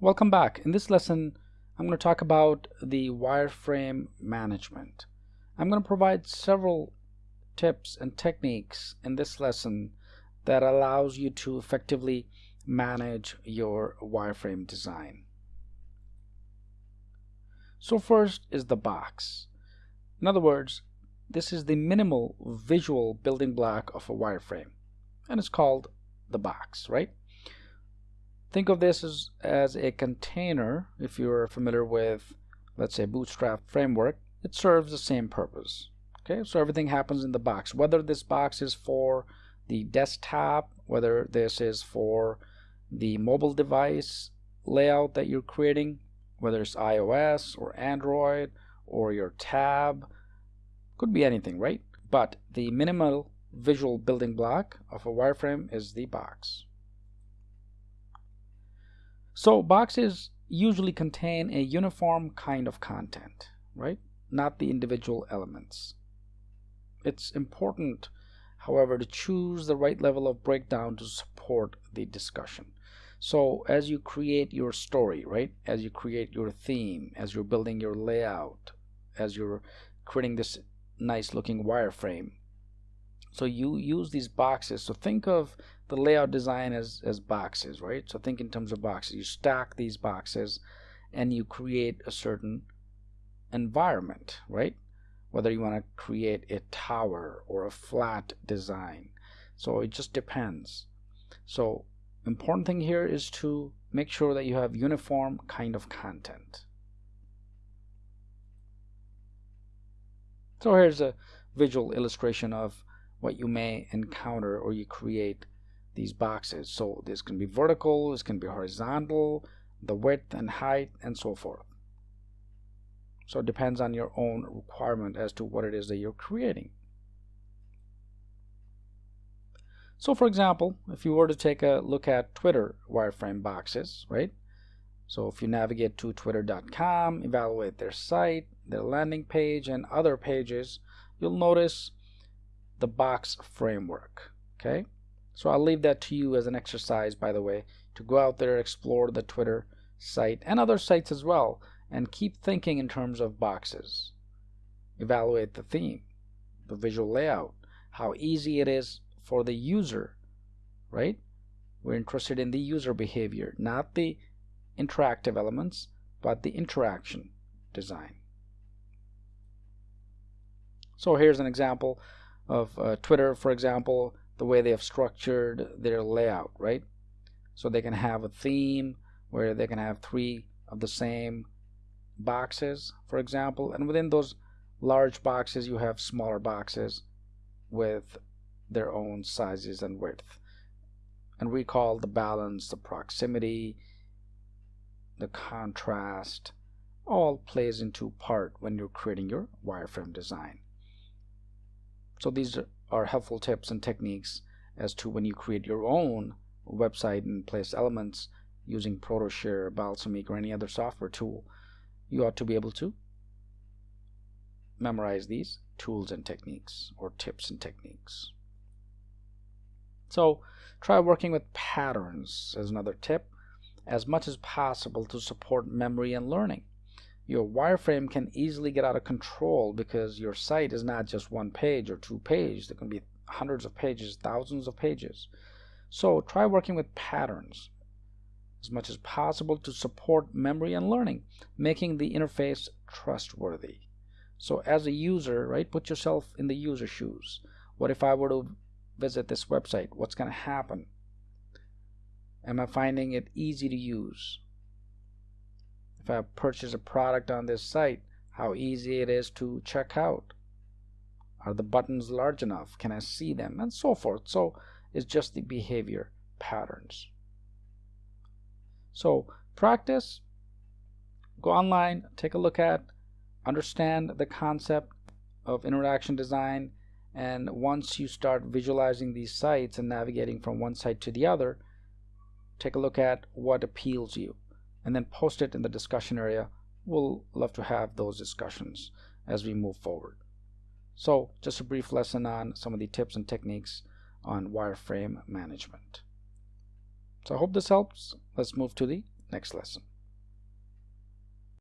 Welcome back. In this lesson, I'm going to talk about the wireframe management. I'm going to provide several tips and techniques in this lesson that allows you to effectively manage your wireframe design. So first is the box. In other words, this is the minimal visual building block of a wireframe and it's called the box, right? Think of this as, as a container. If you're familiar with, let's say, Bootstrap framework, it serves the same purpose. Okay, so everything happens in the box. Whether this box is for the desktop, whether this is for the mobile device layout that you're creating, whether it's iOS or Android or your tab, could be anything, right? But the minimal visual building block of a wireframe is the box. So boxes usually contain a uniform kind of content, right? Not the individual elements. It's important, however, to choose the right level of breakdown to support the discussion. So as you create your story, right? As you create your theme, as you're building your layout, as you're creating this nice looking wireframe, so you use these boxes so think of the layout design as as boxes right? So think in terms of boxes. You stack these boxes and you create a certain environment right? Whether you want to create a tower or a flat design. So it just depends. So important thing here is to make sure that you have uniform kind of content. So here's a visual illustration of what you may encounter or you create these boxes. So this can be vertical, this can be horizontal, the width and height, and so forth. So it depends on your own requirement as to what it is that you're creating. So for example, if you were to take a look at Twitter wireframe boxes, right? So if you navigate to twitter.com, evaluate their site, their landing page, and other pages, you'll notice the box framework okay so I'll leave that to you as an exercise by the way to go out there explore the Twitter site and other sites as well and keep thinking in terms of boxes. Evaluate the theme the visual layout how easy it is for the user right? We're interested in the user behavior not the interactive elements but the interaction design. So here's an example of uh, Twitter, for example, the way they have structured their layout, right? So they can have a theme where they can have three of the same boxes, for example, and within those large boxes you have smaller boxes with their own sizes and width. And we call the balance, the proximity, the contrast, all plays into part when you're creating your wireframe design. So these are helpful tips and techniques as to when you create your own website and place elements using ProtoShare, Balsamiq, or any other software tool, you ought to be able to memorize these tools and techniques or tips and techniques. So try working with patterns as another tip as much as possible to support memory and learning your wireframe can easily get out of control because your site is not just one page or two pages. There can be hundreds of pages, thousands of pages. So try working with patterns as much as possible to support memory and learning, making the interface trustworthy. So as a user, right, put yourself in the user shoes. What if I were to visit this website? What's going to happen? Am I finding it easy to use? If I purchase a product on this site, how easy it is to check out. Are the buttons large enough? Can I see them? And so forth. So it's just the behavior patterns. So practice, go online, take a look at, understand the concept of interaction design, and once you start visualizing these sites and navigating from one site to the other, take a look at what appeals you and then post it in the discussion area. We'll love to have those discussions as we move forward. So just a brief lesson on some of the tips and techniques on wireframe management. So I hope this helps. Let's move to the next lesson.